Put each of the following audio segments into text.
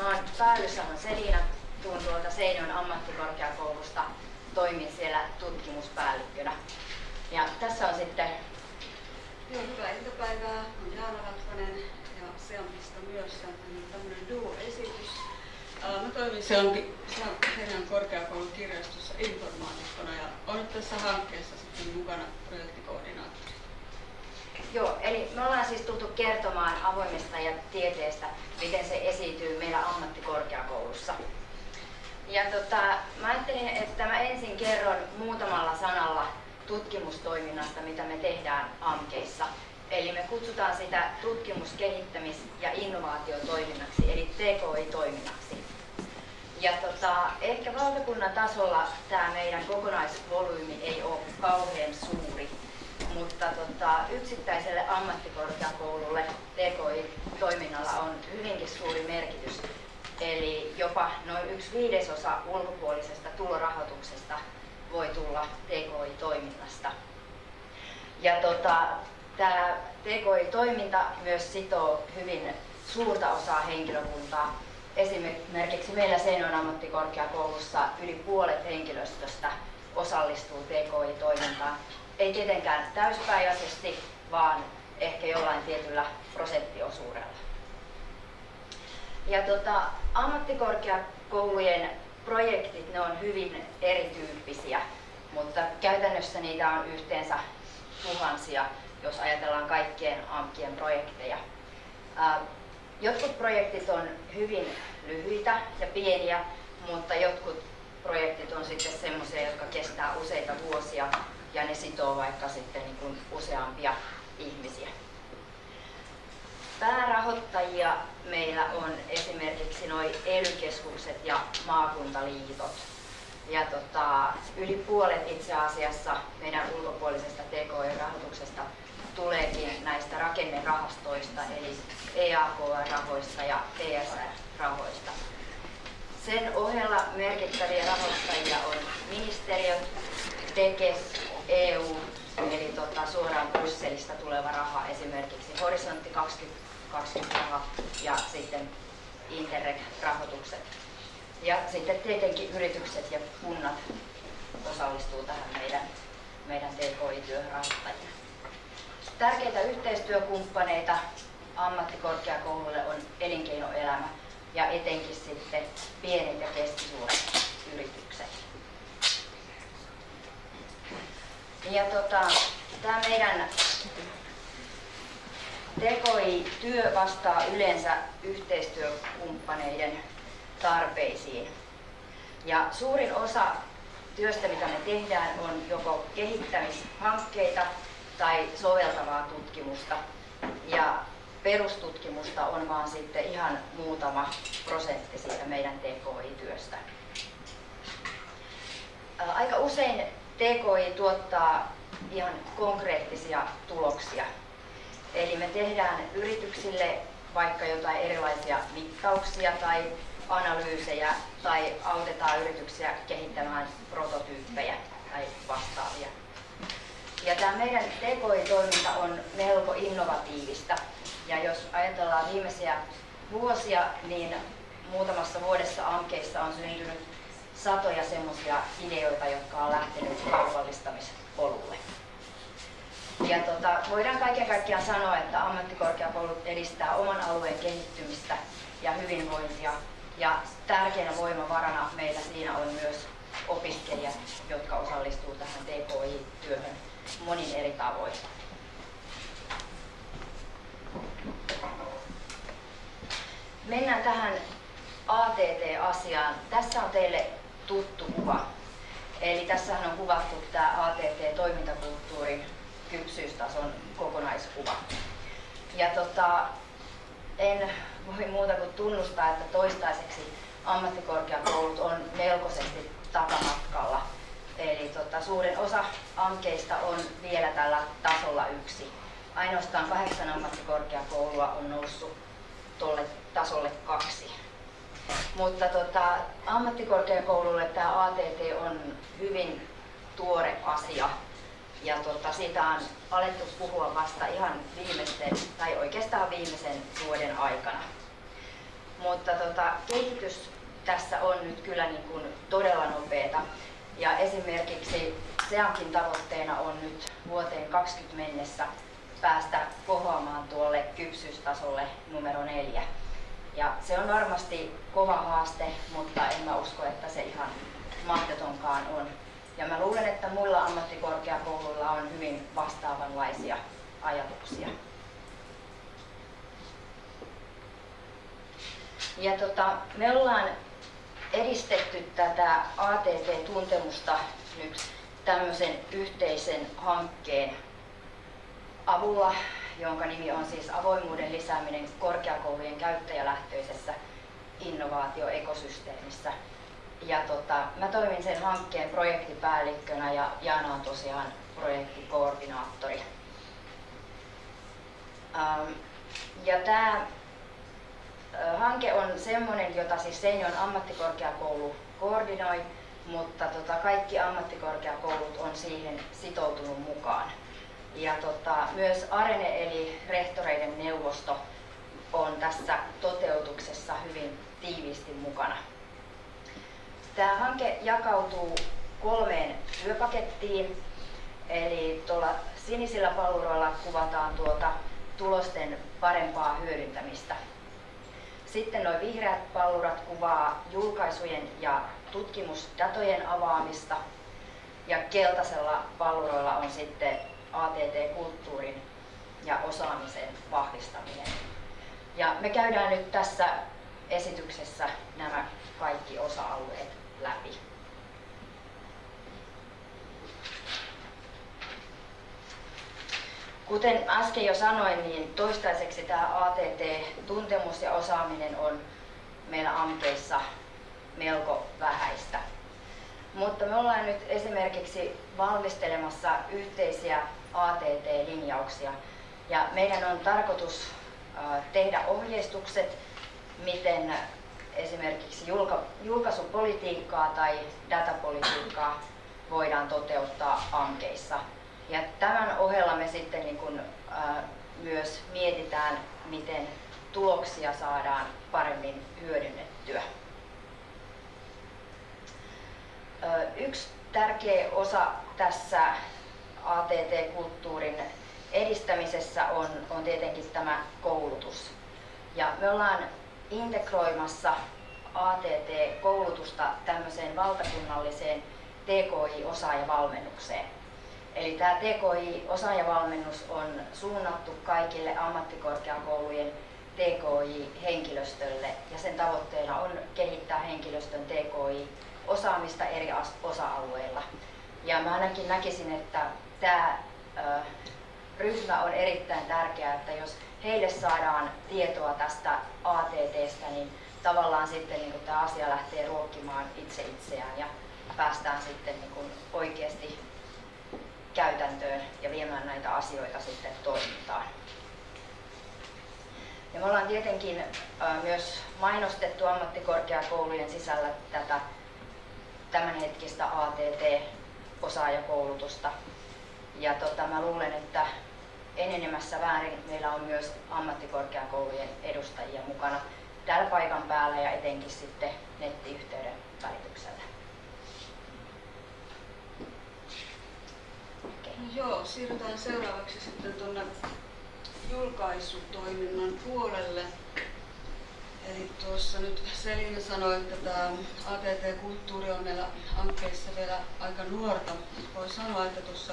Mä oon Päällysalon Selina, tuun tuolta Seinäjoen ammattikorkeakoulusta, toimin siellä tutkimuspäällikkönä. Ja tässä on sitten... Joo, hyvää iltapäivää. Olen Jaana Vatvanen ja Seampista myös. On tämmöinen duo-esitys. Mä toimin Seinäjoen korkeakoulun kirjastossa informaatikkona ja olen tässä hankkeessa sitten mukana projektikoordinaattori. Joo, eli me ollaan siis tultu kertomaan avoimesta ja tieteestä, miten se esiintyy meillä ammattikorkeakoulussa. Ja tota, mä ajattelin, että mä ensin kerron muutamalla sanalla tutkimustoiminnasta, mitä me tehdään AMKeissa. Eli me kutsutaan sitä tutkimus-, kehittämis- ja innovaatiotoiminnaksi, eli TKI-toiminnaksi. Ja tota, ehkä valtakunnan tasolla tämä meidän kokonaisvolyymi ei ole kauhean suuri, mutta tota, yksittäiselle ammattikorkeakoululle TKI-toiminnalla on hyvinkin suuri merkitys. Eli jopa noin yksi viidesosa ulkopuolisesta tulorahoituksesta voi tulla TKI-toiminnasta. Ja tota, tämä TKI-toiminta myös sitoo hyvin suurta osaa henkilökuntaa. Esimerkiksi meillä Seinäjoen ammattikorkeakoulussa yli puolet henkilöstöstä osallistuu TKI-toimintaan ei tietenkään täyspäiväisesti, vaan ehkä jollain tietyllä prosenttiosuudella. Ja tota, ammattikorkeakoulujen projektit ne on hyvin erityyppisiä, mutta käytännössä niitä on yhteensä tuhansia, jos ajatellaan kaikkien AMKien projekteja. Jotkut projektit on hyvin lyhyitä ja pieniä, mutta jotkut projektit on sitten semmoisia, jotka kestää useita vuosia ja ne sitoo vaikka sitten niin kuin useampia ihmisiä. Päärahoittajia meillä on esimerkiksi noin ely ja maakuntaliitot. Ja tota, yli puolet itse asiassa meidän ulkopuolisesta TKI-rahoituksesta tuleekin näistä rakennerahastoista, eli EAKR-rahoista ja TSR-rahoista. Sen ohella merkittäviä rahoittajia on ministeriöt, TEKES, EU, eli tota, suoraan Brysselistä tuleva raha, esimerkiksi Horisontti 2020 raha ja sitten Interreg-rahoitukset. Ja sitten tietenkin yritykset ja kunnat osallistuu tähän meidän, meidän TKI-työhön. Tärkeitä yhteistyökumppaneita ammattikorkeakouluille on elinkeinoelämä ja etenkin sitten pienet ja keskisuuret yritykset. Ja tota, tämä meidän TKI-työ vastaa yleensä yhteistyökumppaneiden tarpeisiin. Ja suurin osa työstä, mitä me tehdään, on joko kehittämishankkeita tai soveltavaa tutkimusta. Ja perustutkimusta on vaan sitten ihan muutama prosentti siitä meidän TKI-työstä. Aika usein TKI tuottaa ihan konkreettisia tuloksia. Eli me tehdään yrityksille vaikka jotain erilaisia mittauksia tai analyysejä tai autetaan yrityksiä kehittämään prototyyppejä tai vastaavia. Ja tämä meidän TKI-toiminta on melko innovatiivista. Ja jos ajatellaan viimeisiä vuosia, niin muutamassa vuodessa ankeissa on syntynyt satoja semmoisia ideoita, jotka on lähtenyt kaupallistamispolulle. Ja tota, voidaan kaiken kaikkiaan sanoa, että ammattikorkeakoulut edistää oman alueen kehittymistä ja hyvinvointia. Ja tärkeänä voimavarana meillä siinä on myös opiskelijat, jotka osallistuu tähän TKI-työhön monin eri tavoin. Mennään tähän ATT-asiaan. Tässä on teille tuttu kuva. Eli tässähän on kuvattu tämä ATT-toimintakulttuurin kypsyystason kokonaiskuva. Ja tota, en voi muuta kuin tunnustaa, että toistaiseksi ammattikorkeakoulut on melkoisesti takamatkalla. Eli tota, suurin osa ankeista on vielä tällä tasolla yksi. Ainoastaan kahdeksan ammattikorkeakoulua on noussut tuolle tasolle kaksi. Mutta tota, ammattikorkeakoululle tämä ATT on hyvin tuore asia. Ja tota, siitä on alettu puhua vasta ihan viimeisten, tai oikeastaan viimeisen vuoden aikana. mutta tota, kehitys tässä on nyt kyllä niin kuin todella nopeata. Ja esimerkiksi SEANkin tavoitteena on nyt vuoteen 20 mennessä päästä kohoamaan tuolle kypsyystasolle numero neljä. Ja se on varmasti kova haaste, mutta en mä usko, että se ihan mahdotonkaan on. Ja mä luulen, että muilla ammattikorkeakouluilla on hyvin vastaavanlaisia ajatuksia. Ja tota, me ollaan edistetty tätä ATT-tuntemusta nyt tämmöisen yhteisen hankkeen avulla, jonka nimi on siis avoimuuden lisääminen korkeakoulujen käyttäjälähtöisessä innovaatioekosysteemissä. Ja tota, mä toimin sen hankkeen projektipäällikkönä ja Jaana on tosiaan projektikoordinaattori. Ähm, ja tämä hanke on semmoinen, jota siis Seinäjoen ammattikorkeakoulu koordinoi, mutta tota, kaikki ammattikorkeakoulut on siihen sitoutunut mukaan. Ja tota, myös Arene eli rehtoreiden neuvosto on tässä toteutuksessa hyvin tiiviisti mukana. Tämä hanke jakautuu kolmeen työpakettiin. Eli tuolla sinisillä palluroilla kuvataan tuota tulosten parempaa hyödyntämistä. Sitten nuo vihreät pallurat kuvaa julkaisujen ja tutkimusdatojen avaamista. Ja keltaisella palluroilla on sitten ATT-kulttuurin ja osaamisen vahvistaminen. Ja me käydään nyt tässä esityksessä nämä kaikki osa-alueet läpi. Kuten äsken jo sanoin, niin toistaiseksi tämä ATT-tuntemus ja osaaminen on meillä AMKeissa melko vähäistä. Mutta me ollaan nyt esimerkiksi valmistelemassa yhteisiä ATT-linjauksia ja meidän on tarkoitus tehdä ohjeistukset, miten esimerkiksi julkaisupolitiikkaa tai datapolitiikkaa voidaan toteuttaa ankeissa. Ja tämän ohella me sitten niin kun, ää, myös mietitään, miten tuloksia saadaan paremmin hyödynnettyä. Yksi tärkeä osa tässä ATT-kulttuurin edistämisessä on, on tietenkin tämä koulutus. Ja me ollaan integroimassa ATT-koulutusta tämmöiseen valtakunnalliseen TKI-osaajavalmennukseen. Eli tämä TKI-osaajavalmennus on suunnattu kaikille ammattikorkeakoulujen TKI-henkilöstölle ja sen tavoitteena on kehittää henkilöstön TKI-osaamista eri osa-alueilla. Ja mä ainakin näkisin, että tämä ryhmä on erittäin tärkeä, että jos heille saadaan tietoa tästä ATTstä, niin tavallaan sitten niin tämä asia lähtee ruokkimaan itse itseään ja päästään sitten niin kuin oikeasti käytäntöön ja viemään näitä asioita sitten toimintaan. Ja me ollaan tietenkin myös mainostettu ammattikorkeakoulujen sisällä tätä tämänhetkistä ATT-osaajakoulutusta. Ja tota, mä luulen, että enenemässä väärin meillä on myös ammattikorkeakoulujen edustajia mukana täällä paikan päällä ja etenkin sitten nettiyhteyden välityksellä. Okay. No joo, siirrytään seuraavaksi sitten tuonne julkaisutoiminnan puolelle. Eli tuossa nyt Selina sanoi, että tämä ATT-kulttuuri on meillä hankkeissa vielä aika nuorta. Voi sanoa, että tuossa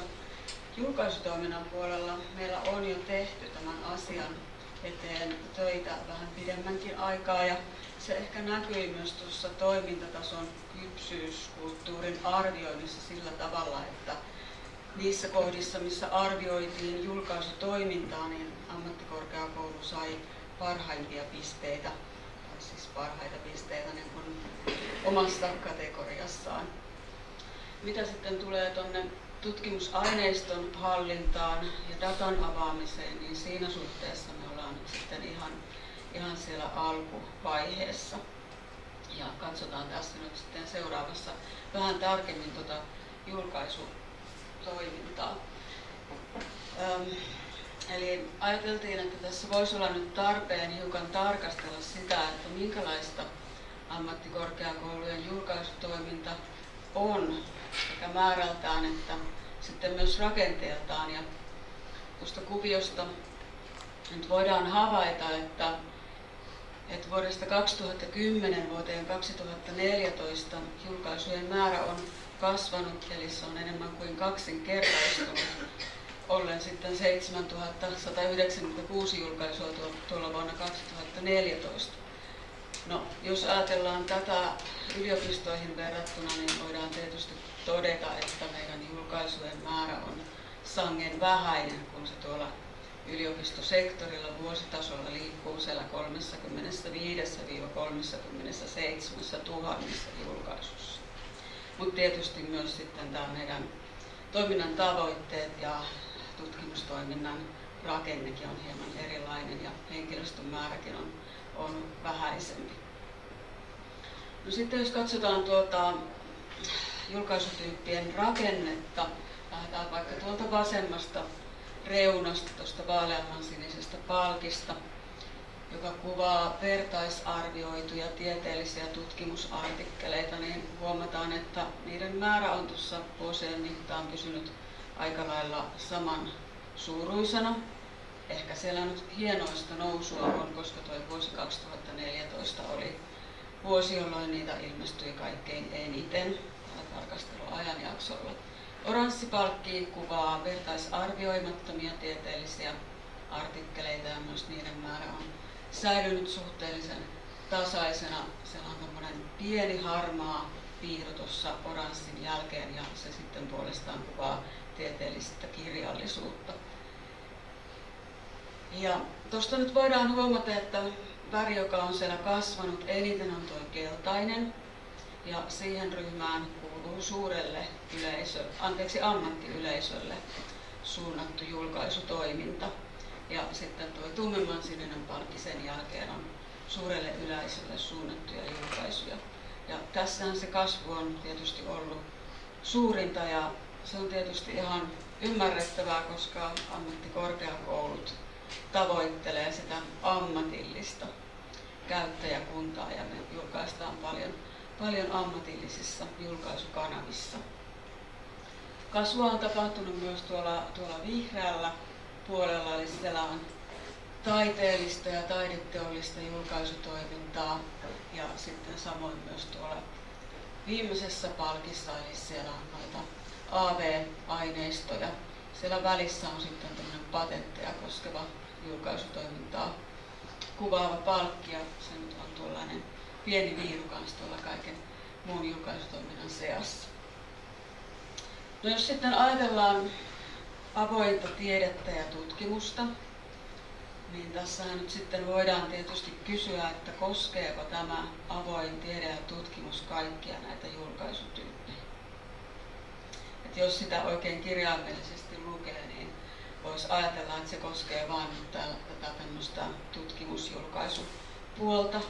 julkaisutoiminnan puolella meillä on jo tehty tämän asian eteen töitä vähän pidemmänkin aikaa ja se ehkä näkyi myös tuossa toimintatason kypsyyskulttuurin arvioinnissa sillä tavalla, että niissä kohdissa, missä arvioitiin julkaisutoimintaa, niin ammattikorkeakoulu sai parhaimpia pisteitä, parhaita pisteitä niin kuin omassa kategoriassaan. Mitä sitten tulee tuonne tutkimusaineiston hallintaan ja datan avaamiseen, niin siinä suhteessa me ollaan sitten ihan, ihan siellä alkuvaiheessa. Ja katsotaan tässä nyt sitten seuraavassa vähän tarkemmin tuota julkaisutoimintaa. Öm, Eli ajateltiin, että tässä voisi olla nyt tarpeen hiukan tarkastella sitä, että minkälaista ammattikorkeakoulujen julkaisutoiminta on sekä määrältään että sitten myös rakenteeltaan. Ja tuosta kuviosta nyt voidaan havaita, että, että vuodesta 2010 vuoteen 2014 julkaisujen määrä on kasvanut, eli se on enemmän kuin kaksinkertaistunut, ollen sitten 7196 julkaisua tuolla vuonna 2014. No, jos ajatellaan tätä yliopistoihin verrattuna, niin voidaan tietysti todeta, että meidän julkaisujen määrä on sangen vähäinen, kun se tuolla yliopistosektorilla vuositasolla liikkuu siellä 35-37 tuhannessa julkaisussa. Mutta tietysti myös sitten tämä meidän toiminnan tavoitteet ja tutkimustoiminnan rakennekin on hieman erilainen ja henkilöstön määräkin on, on vähäisempi. No sitten jos katsotaan tuota julkaisutyyppien rakennetta, lähdetään vaikka tuolta vasemmasta reunasta, tuosta vaaleamman sinisestä palkista, joka kuvaa vertaisarvioituja tieteellisiä tutkimusartikkeleita, niin huomataan, että niiden määrä on tuossa vuosien mittaan pysynyt aika lailla saman suuruisena. Ehkä siellä nyt hienoista nousua on, koska tuo vuosi 2014 oli vuosi, jolloin niitä ilmestyi kaikkein eniten tarkasteluajanjaksolla. Oranssi palkki kuvaa vertaisarvioimattomia tieteellisiä artikkeleita ja myös niiden määrä on säilynyt suhteellisen tasaisena. Siellä on tämmöinen pieni harmaa piirro tuossa oranssin jälkeen ja se sitten puolestaan kuvaa tieteellistä kirjallisuutta. Ja tuosta nyt voidaan huomata, että väri, joka on siellä kasvanut eniten, on tuo keltainen. Ja siihen ryhmään kuuluu suurelle yleisö, anteeksi, ammattiyleisölle suunnattu julkaisutoiminta. Ja sitten tuo tummemman sininen palkki sen jälkeen on suurelle yleisölle suunnattuja julkaisuja. Ja tässähän se kasvu on tietysti ollut suurinta ja se on tietysti ihan ymmärrettävää, koska ammattikorkeakoulut tavoittelee sitä ammatillista käyttäjäkuntaa ja me julkaistaan paljon, paljon ammatillisissa julkaisukanavissa. Kasvua on tapahtunut myös tuolla, tuolla vihreällä puolella, eli siellä on taiteellista ja taideteollista julkaisutoimintaa ja sitten samoin myös tuolla viimeisessä palkissa, eli siellä on noita AV-aineistoja. Siellä välissä on sitten tämmöinen patentteja koskeva julkaisutoimintaa kuvaava palkki ja se nyt on tuollainen pieni viiru tuolla kaiken muun julkaisutoiminnan seassa. No jos sitten ajatellaan avointa tiedettä ja tutkimusta, niin tässähän nyt sitten voidaan tietysti kysyä, että koskeeko tämä avoin tiede ja tutkimus kaikkia näitä julkaisutyyppejä. Et jos sitä oikein kirjaimellisesti lukee, niin voisi ajatella, että se koskee vain tätä tämmöistä tutkimusjulkaisupuolta.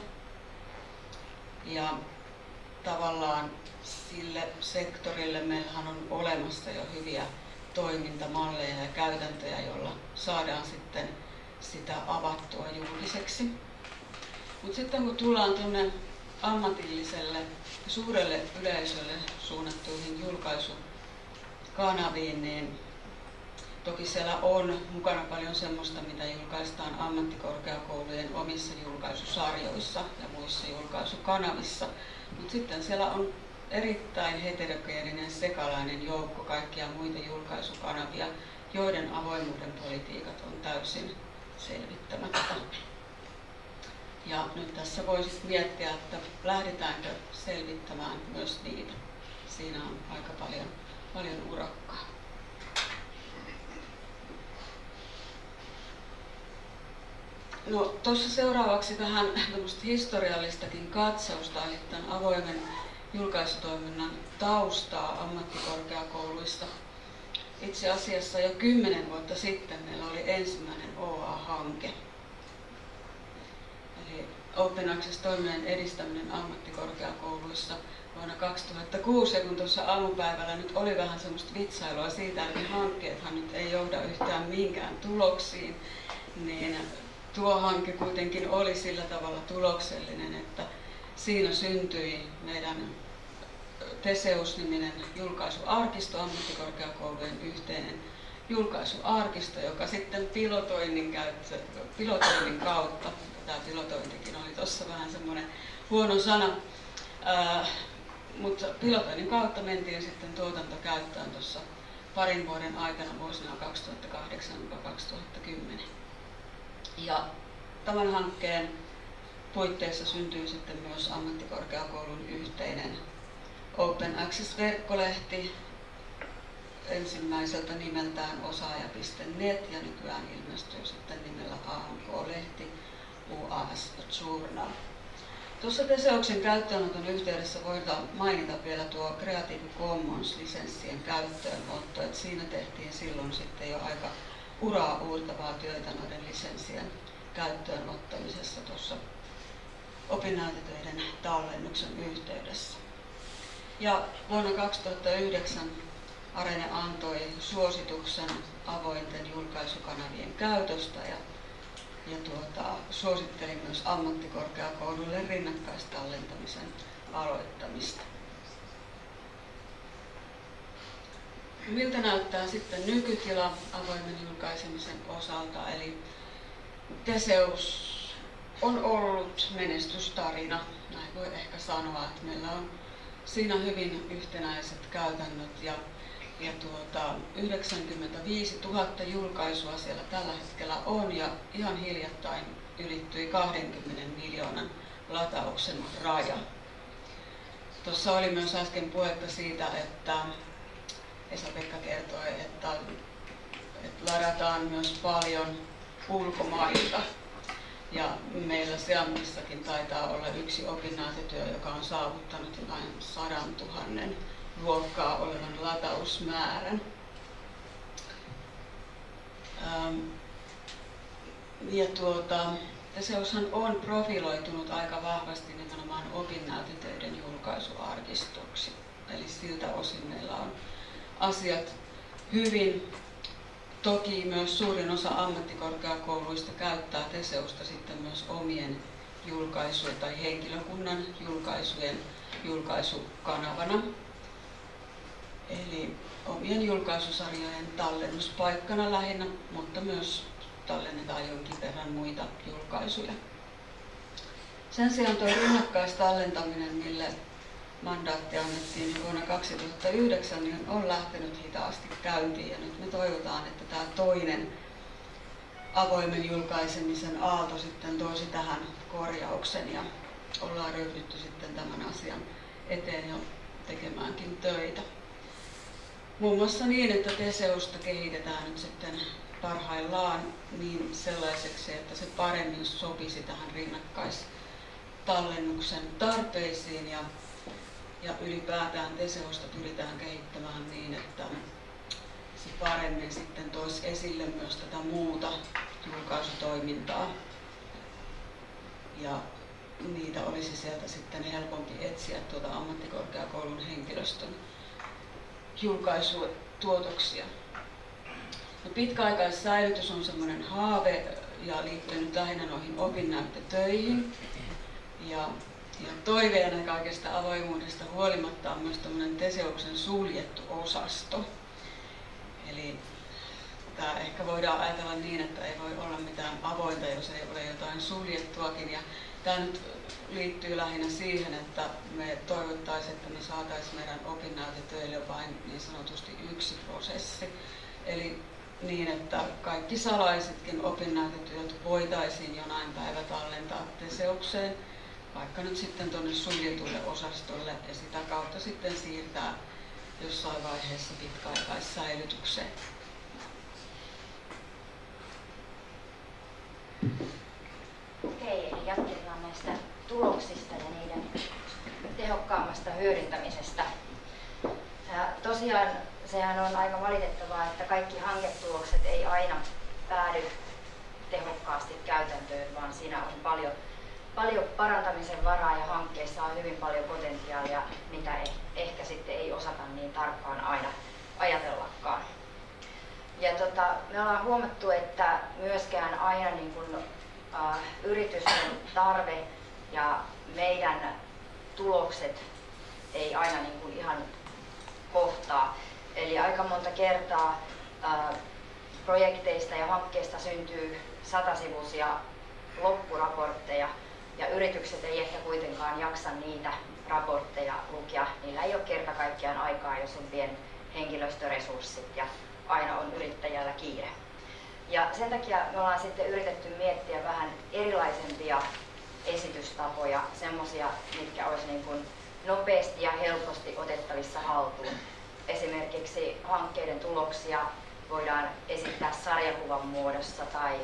Ja tavallaan sille sektorille meillähän on olemassa jo hyviä toimintamalleja ja käytäntöjä, joilla saadaan sitten sitä avattua julkiseksi. Mutta sitten kun tullaan tuonne ammatilliselle suurelle yleisölle suunnattuihin julkaisukanaviin, niin toki siellä on mukana paljon semmoista, mitä julkaistaan ammattikorkeakoulujen omissa julkaisusarjoissa ja muissa julkaisukanavissa. Mutta sitten siellä on erittäin heterogeeninen sekalainen joukko kaikkia muita julkaisukanavia, joiden avoimuuden politiikat on täysin selvittämättä. Ja nyt tässä voisi miettiä, että lähdetäänkö selvittämään myös niitä. Siinä on aika paljon, paljon urakkaa. No tuossa seuraavaksi vähän historiallistakin katsausta, eli tämän avoimen julkaisutoiminnan taustaa ammattikorkeakouluissa. Itse asiassa jo kymmenen vuotta sitten meillä oli ensimmäinen OA-hanke. Eli Open Access-toiminnan edistäminen ammattikorkeakouluissa vuonna 2006 ja kun tuossa aamupäivällä nyt oli vähän semmoista vitsailua siitä, että hankkeethan nyt ei johda yhtään minkään tuloksiin, niin tuo hanke kuitenkin oli sillä tavalla tuloksellinen, että siinä syntyi meidän Teseus-niminen julkaisuarkisto, ammattikorkeakoulujen yhteinen julkaisuarkisto, joka sitten pilotoinnin, käyttö, pilotoinnin kautta, tämä pilotointikin oli tuossa vähän semmoinen huono sana, ää, mutta pilotoinnin kautta mentiin sitten tuotantokäyttöön tuossa parin vuoden aikana vuosina 2008-2010. Ja tämän hankkeen puitteissa syntyy sitten myös ammattikorkeakoulun yhteinen Open Access-verkkolehti ensimmäiseltä nimeltään osaaja.net ja nykyään ilmestyy sitten nimellä AMK-lehti UAS Journal. Tuossa Teseoksen käyttöönoton yhteydessä voidaan mainita vielä tuo Creative Commons-lisenssien käyttöönotto, että siinä tehtiin silloin sitten jo aika uraa uurtavaa työtä noiden lisenssien käyttöönottamisessa tuossa opinnäytetöiden tallennuksen yhteydessä. Ja vuonna 2009 Arene antoi suosituksen avointen julkaisukanavien käytöstä ja, ja tuota, suositteli myös ammattikorkeakouluille rinnakkaistallentamisen aloittamista. Miltä näyttää sitten nykytila avoimen julkaisemisen osalta? Eli Teseus on ollut menestystarina, näin voi ehkä sanoa, että meillä on siinä hyvin yhtenäiset käytännöt ja, ja tuota, 95 000 julkaisua siellä tällä hetkellä on ja ihan hiljattain ylittyi 20 miljoonan latauksen raja. Tuossa oli myös äsken puhetta siitä, että Esa-Pekka kertoi, että, että ladataan myös paljon ulkomailta ja meillä Seamissakin taitaa olla yksi opinnäytetyö, joka on saavuttanut jotain sadan tuhannen luokkaa olevan latausmäärän. Ähm, ja tuota, Teseushan on profiloitunut aika vahvasti nimenomaan opinnäytetöiden julkaisuarkistoksi. Eli siltä osin meillä on asiat hyvin Toki myös suurin osa ammattikorkeakouluista käyttää Teseusta sitten myös omien julkaisujen tai henkilökunnan julkaisujen julkaisukanavana. Eli omien julkaisusarjojen tallennuspaikkana lähinnä, mutta myös tallennetaan jonkin verran muita julkaisuja. Sen sijaan tuo rinnakkaistallentaminen, mille mandaatti annettiin vuonna 2009, niin on lähtenyt hitaasti käyntiin. Ja nyt me toivotaan, että tämä toinen avoimen julkaisemisen aalto sitten toisi tähän korjauksen ja ollaan ryhdytty sitten tämän asian eteen jo tekemäänkin töitä. Muun muassa niin, että Teseusta kehitetään nyt sitten parhaillaan niin sellaiseksi, että se paremmin sopisi tähän rinnakkaistallennuksen tarpeisiin ja ja ylipäätään Teseosta pyritään kehittämään niin, että se paremmin sitten toisi esille myös tätä muuta julkaisutoimintaa. Ja niitä olisi sieltä sitten helpompi etsiä tuota ammattikorkeakoulun henkilöstön julkaisutuotoksia. No pitkäaikaissäilytys on semmoinen haave ja liittyy nyt lähinnä noihin opinnäyttötöihin. Ja ja toiveena kaikesta avoimuudesta huolimatta on myös tämmöinen Teseuksen suljettu osasto. Eli tämä ehkä voidaan ajatella niin, että ei voi olla mitään avointa, jos ei ole jotain suljettuakin. Ja tämä nyt liittyy lähinnä siihen, että me toivottaisiin, että me saataisiin meidän opinnäytetöille vain niin sanotusti yksi prosessi. Eli niin, että kaikki salaisetkin opinnäytetyöt voitaisiin jonain päivä tallentaa Teseukseen – vaikka nyt sitten tuonne suljetulle osastolle ja sitä kautta sitten siirtää jossain vaiheessa pitkäaikaissäilytykseen. Okei, eli jatketaan näistä tuloksista ja niiden tehokkaammasta hyödyntämisestä. Ja tosiaan sehän on aika valitettavaa, että kaikki hanketulokset ei aina päädy tehokkaasti käytäntöön, vaan siinä on paljon paljon parantamisen varaa ja hankkeissa on hyvin paljon potentiaalia, mitä eh, ehkä sitten ei osata niin tarkkaan aina ajatellakaan. Ja tota, me ollaan huomattu, että myöskään aina niin kun, äh, yritysten tarve ja meidän tulokset ei aina niin kuin ihan kohtaa. Eli aika monta kertaa ää, projekteista ja hankkeista syntyy satasivuisia loppuraportteja ja yritykset ei ehkä kuitenkaan jaksa niitä raportteja lukea. Niillä ei ole kerta kaikkiaan aikaa, jos on pien henkilöstöresurssit ja aina on yrittäjällä kiire. Ja sen takia me ollaan sitten yritetty miettiä vähän erilaisempia esitystapoja, semmoisia, mitkä olisi niin kuin nopeasti ja helposti otettavissa haltuun. Esimerkiksi hankkeiden tuloksia voidaan esittää sarjakuvan muodossa tai,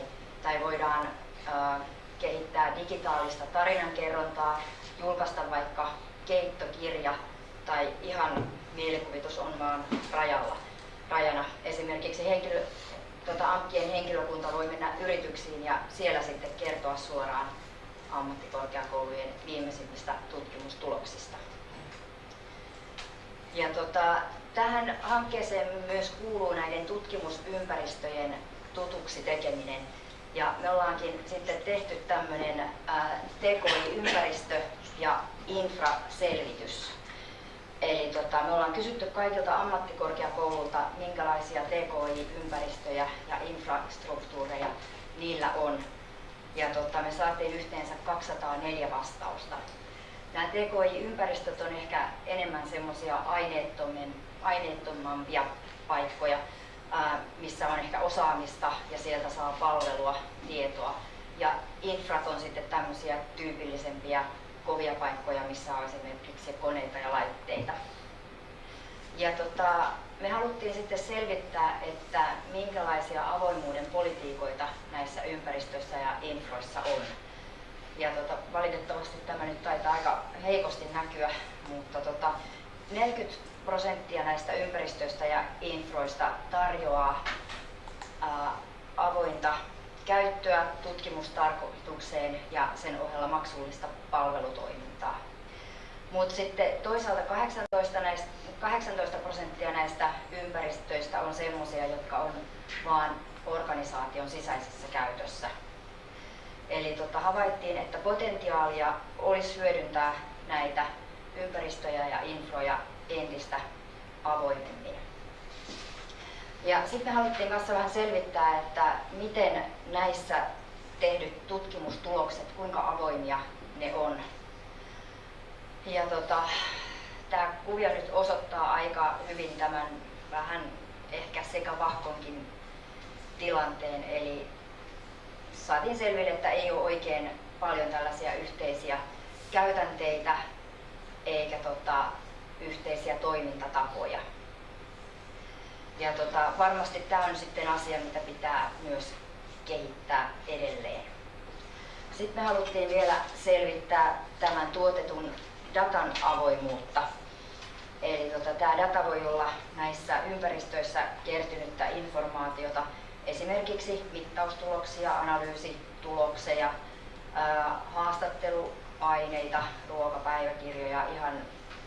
tai voidaan äh, kehittää digitaalista tarinankerrontaa, julkaista vaikka keittokirja tai ihan mielikuvitus on vaan rajalla, rajana. Esimerkiksi henkilö, tota, AMKien henkilökunta voi mennä yrityksiin ja siellä sitten kertoa suoraan ammattikorkeakoulujen viimeisimmistä tutkimustuloksista. Ja tota, tähän hankkeeseen myös kuuluu näiden tutkimusympäristöjen tutuksi tekeminen. Ja me ollaankin sitten tehty tämmöinen TKI-ympäristö- ja infraselvitys. Eli tota, me ollaan kysytty kaikilta ammattikorkeakoululta, minkälaisia TKI-ympäristöjä ja infrastruktuureja niillä on. Ja tota, me saatiin yhteensä 204 vastausta. Nämä TKI-ympäristöt on ehkä enemmän semmoisia aineettomampia paikkoja, missä on ehkä osaamista ja sieltä saa palvelua, tietoa. Ja infrat on sitten tämmöisiä tyypillisempiä kovia paikkoja, missä on esimerkiksi koneita ja laitteita. Ja tota, me haluttiin sitten selvittää, että minkälaisia avoimuuden politiikoita näissä ympäristöissä ja infroissa on. Ja tota, valitettavasti tämä nyt taitaa aika heikosti näkyä, mutta tota, 40 prosenttia näistä ympäristöistä ja infroista tarjoaa ää, avointa käyttöä tutkimustarkoitukseen ja sen ohella maksullista palvelutoimintaa. Mutta sitten toisaalta 18, näistä, 18 prosenttia näistä ympäristöistä on sellaisia, jotka on vain organisaation sisäisessä käytössä. Eli tota, havaittiin, että potentiaalia olisi hyödyntää näitä ympäristöjä ja infroja entistä avoimemmin. Ja sitten me haluttiin kanssa vähän selvittää, että miten näissä tehdyt tutkimustulokset, kuinka avoimia ne on. Ja tota, tämä kuvio nyt osoittaa aika hyvin tämän vähän ehkä sekä vahkonkin tilanteen. Eli saatiin selville, että ei ole oikein paljon tällaisia yhteisiä käytänteitä eikä tota, yhteisiä toimintatapoja. Ja tota, varmasti tämä on sitten asia, mitä pitää myös kehittää edelleen. Sitten me haluttiin vielä selvittää tämän tuotetun datan avoimuutta. Eli tota, tämä data voi olla näissä ympäristöissä kertynyttä informaatiota, esimerkiksi mittaustuloksia, analyysituloksia, haastatteluaineita, ruokapäiväkirjoja, ihan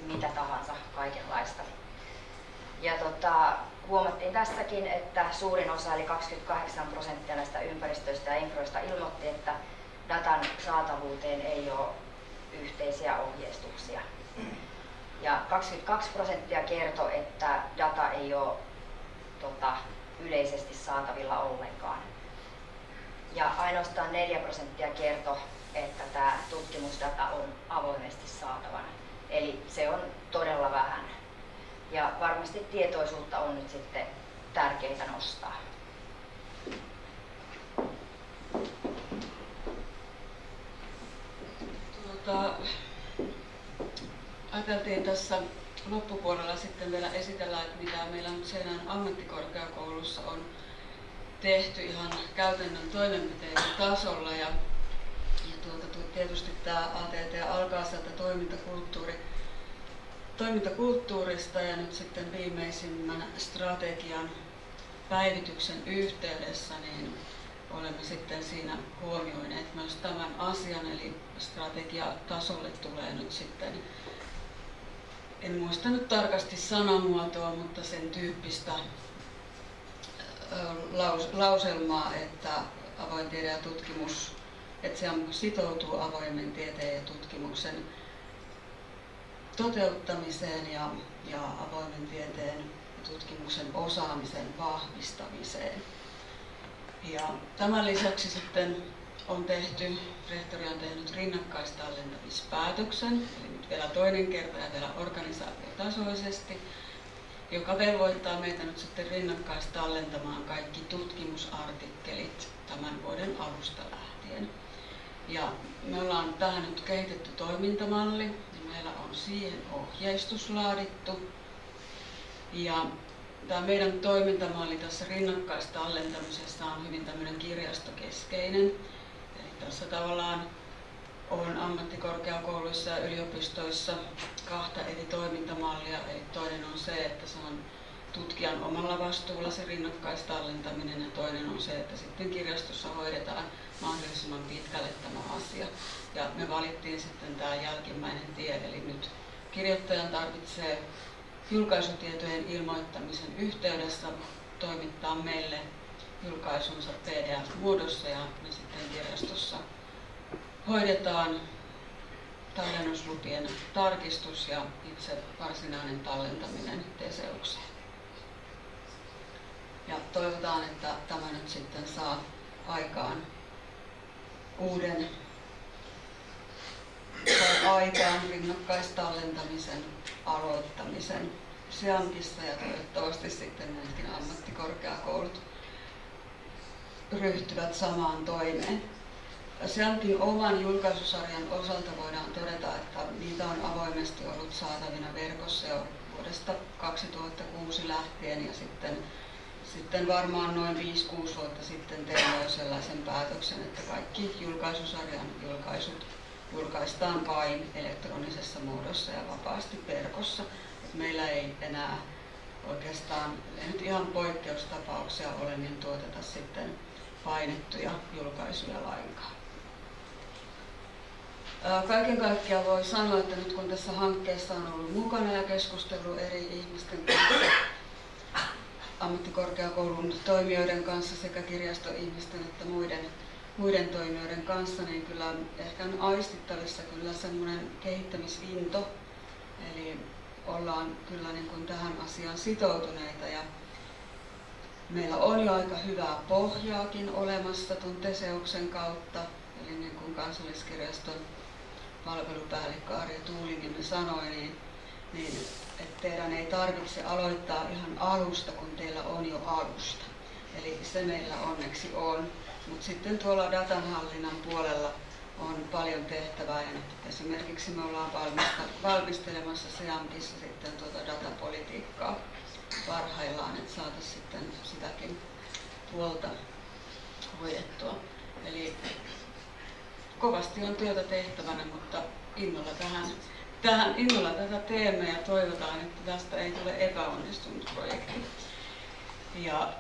mitä tahansa, kaikenlaista. Ja tota, huomattiin tässäkin, että suurin osa, eli 28 prosenttia näistä ympäristöistä ja infroista ilmoitti, että datan saatavuuteen ei ole yhteisiä ohjeistuksia. Ja 22 prosenttia kertoi, että data ei ole tota, yleisesti saatavilla ollenkaan. Ja ainoastaan 4 prosenttia kertoi, että tämä tutkimusdata on avoimesti saatavana. Eli se on todella vähän. Ja varmasti tietoisuutta on nyt sitten tärkeää nostaa. Tuota, ajateltiin tässä loppupuolella sitten vielä esitellä, että mitä meillä nyt Seinän ammattikorkeakoulussa on tehty ihan käytännön toimenpiteiden tasolla. Ja, ja tuota, tietysti tämä ATT alkaa sieltä toimintakulttuuri, toimintakulttuurista ja nyt sitten viimeisimmän strategian päivityksen yhteydessä niin olemme sitten siinä huomioineet myös tämän asian, eli strategiatasolle tulee nyt sitten, en muista nyt tarkasti sanamuotoa, mutta sen tyyppistä laus, lauselmaa, että avoin tiede ja tutkimus, että se sitoutuu avoimen tieteen ja tutkimuksen toteuttamiseen ja, ja avoimen tieteen ja tutkimuksen osaamisen vahvistamiseen. Ja tämän lisäksi sitten on tehty, rehtori on tehnyt rinnakkaistallentamispäätöksen, eli nyt vielä toinen kerta ja vielä organisaatiotasoisesti, joka velvoittaa meitä nyt sitten rinnakkaistallentamaan kaikki tutkimusartikkelit tämän vuoden alusta lähtien. Ja me ollaan tähän nyt kehitetty toimintamalli, ja meillä on siihen ohjeistus laadittu. Ja tämä meidän toimintamalli tässä rinnakkaistallentamisessa on hyvin tämmöinen kirjastokeskeinen. Tässä tavallaan on ammattikorkeakouluissa ja yliopistoissa kahta eri toimintamallia. Eli toinen on se, että se on tutkijan omalla vastuulla se rinnakkaistallentaminen ja toinen on se, että sitten kirjastossa hoidetaan mahdollisimman pitkälle tämä asia. Ja me valittiin sitten tämä jälkimmäinen tie, eli nyt kirjoittajan tarvitsee julkaisutietojen ilmoittamisen yhteydessä toimittaa meille julkaisunsa PDF-muodossa ja me sitten kirjastossa hoidetaan tallennuslupien tarkistus ja itse varsinainen tallentaminen Teseukseen. Ja toivotaan, että tämä nyt sitten saa aikaan uuden aikaan rinnakkaistallentamisen aloittamisen Seankissa ja toivottavasti sitten myöskin ammattikorkeakoulut ryhtyvät samaan toimeen. Seankin oman julkaisusarjan osalta voidaan todeta, että niitä on avoimesti ollut saatavina verkossa jo vuodesta 2006 lähtien ja sitten, sitten varmaan noin 5-6 vuotta sitten tein jo sellaisen päätöksen, että kaikki julkaisusarjan julkaisut julkaistaan vain elektronisessa muodossa ja vapaasti verkossa. Meillä ei enää oikeastaan, ei nyt ihan poikkeustapauksia ole, niin tuoteta sitten painettuja julkaisuja lainkaan. Kaiken kaikkiaan voi sanoa, että nyt kun tässä hankkeessa on ollut mukana ja keskustelu eri ihmisten kanssa, ammattikorkeakoulun toimijoiden kanssa sekä kirjastoihmisten että muiden, muiden toimijoiden kanssa, niin kyllä ehkä on aistittavissa kyllä semmoinen kehittämisinto. Eli ollaan kyllä niin kuin tähän asiaan sitoutuneita ja meillä on jo aika hyvää pohjaakin olemassa tuon Teseuksen kautta, eli niin kuin kansalliskirjaston palvelupäällikkö Arja Tuuliniemi sanoi, niin, niin että teidän ei tarvitse aloittaa ihan alusta, kun teillä on jo alusta. Eli se meillä onneksi on. Mutta sitten tuolla datanhallinnan puolella on paljon tehtävää ja esimerkiksi me ollaan valmistelemassa SEAMKissa sitten tuota datapolitiikkaa parhaillaan, että saataisiin sitten sitäkin puolta hoidettua. Eli kovasti on työtä tehtävänä, mutta innolla tähän, tähän innolla tätä teemme ja toivotaan, että tästä ei tule epäonnistunut projekti. Ja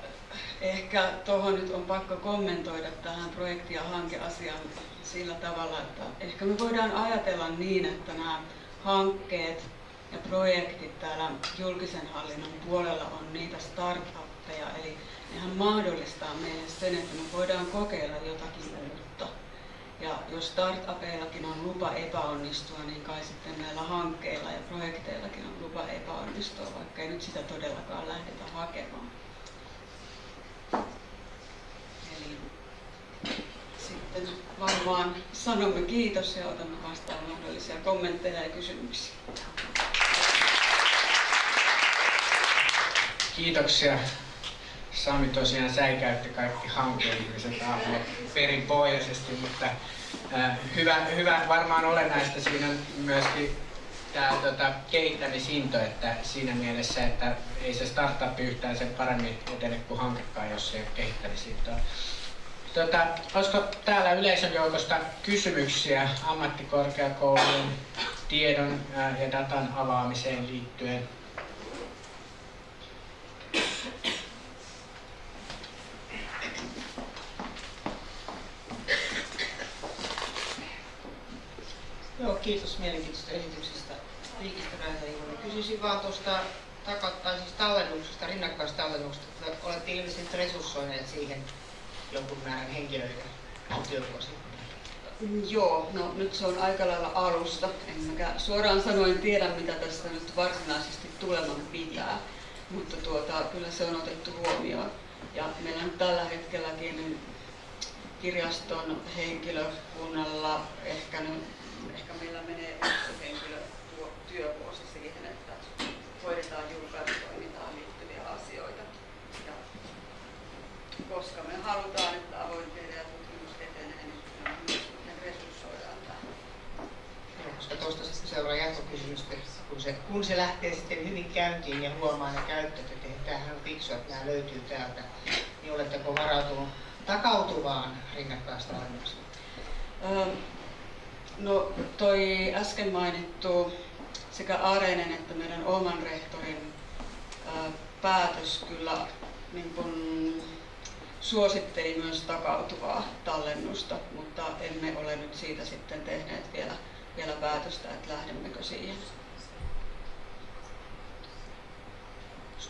ehkä tuohon nyt on pakko kommentoida tähän projekti- ja hankeasiaan sillä tavalla, että ehkä me voidaan ajatella niin, että nämä hankkeet ja projektit täällä julkisen hallinnon puolella on niitä startuppeja, eli nehän mahdollistaa meille sen, että me voidaan kokeilla jotakin uutta. Ja jos startupeillakin on lupa epäonnistua, niin kai sitten näillä hankkeilla ja projekteillakin on lupa epäonnistua, vaikka ei nyt sitä todellakaan lähdetä hakemaan. Eli sitten varmaan sanomme kiitos ja otamme vastaan mahdollisia kommentteja ja kysymyksiä. Kiitoksia. Sami tosiaan säikäytti kaikki hankeihmiset perinpohjaisesti, mutta äh, hyvä, hyvä, varmaan olennaista siinä on myöskin tämä tota, kehittämisinto, että siinä mielessä, että ei se startup yhtään sen paremmin etene kuin hankekaan, jos ei ole kehittämisintoa. Tota, olisiko täällä yleisön joukosta kysymyksiä ammattikorkeakoulun tiedon ja datan avaamiseen liittyen? Joo, kiitos mielenkiintoisesta esityksestä Räihäjuuri. Kysyisin vaan tuosta tai siis tallennuksesta, rinnakkaistallennuksesta. Olette ilmeisesti resurssoineet siihen jonkun määrän henkilöitä työvuosia. Mm, Joo, no nyt se on aika lailla alusta. Enkä suoraan sanoen tiedä, mitä tästä nyt varsinaisesti tuleman pitää, mutta tuota, kyllä se on otettu huomioon. Ja meillä on tällä hetkelläkin kirjaston henkilökunnalla ehkä, nyt, ehkä meillä menee yksi henkilö tuo työvuosi siihen, että hoidetaan julkaisutoimintaan liittyviä asioita. Ja koska me halutaan, että avoin tiede ja tutkimus etenee, niin me myös resurssoidaan tähän. Koska tuosta sitten seuraa jatkokysymys, kun se, kun se lähtee sitten hyvin käyntiin ja huomaa ne käyttöt, että tämähän on fiksua, että nämä löytyy täältä, niin oletteko varautunut takautuvaan rinnakkaistallennukseen? No toi äsken mainittu sekä Areenen että meidän oman rehtorin ää, päätös kyllä niin kun suositteli myös takautuvaa tallennusta, mutta emme ole nyt siitä sitten tehneet vielä, vielä päätöstä, että lähdemmekö siihen.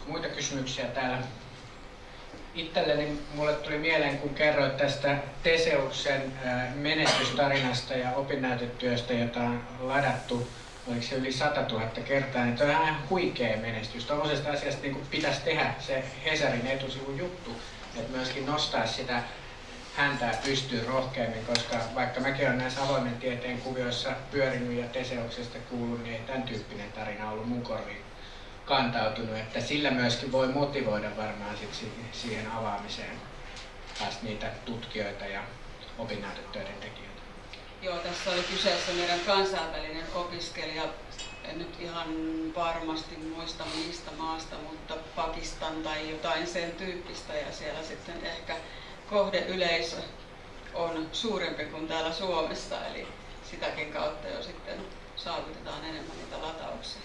Muita kysymyksiä täällä? Itselleni mulle tuli mieleen, kun kerroit tästä Teseuksen menestystarinasta ja opinnäytetyöstä, jota on ladattu oliko se yli 100 000 kertaa, niin toi on ihan huikea menestys. Tuollaisesta asiasta niin pitäisi tehdä se Hesarin etusivun juttu, että myöskin nostaa sitä häntää pystyy rohkeammin, koska vaikka mäkin olen näissä avoimen tieteen kuvioissa pyörinyt ja Teseuksesta kuullut, niin ei tämän tyyppinen tarina ollut mun korviin kantautunut, että sillä myöskin voi motivoida varmaan sit siihen avaamiseen taas niitä tutkijoita ja opinnäytetöiden tekijöitä. Joo, tässä oli kyseessä meidän kansainvälinen opiskelija, en nyt ihan varmasti muista mistä maasta, mutta Pakistan tai jotain sen tyyppistä ja siellä sitten ehkä kohdeyleisö on suurempi kuin täällä Suomessa, eli sitäkin kautta jo sitten saavutetaan enemmän niitä latauksia.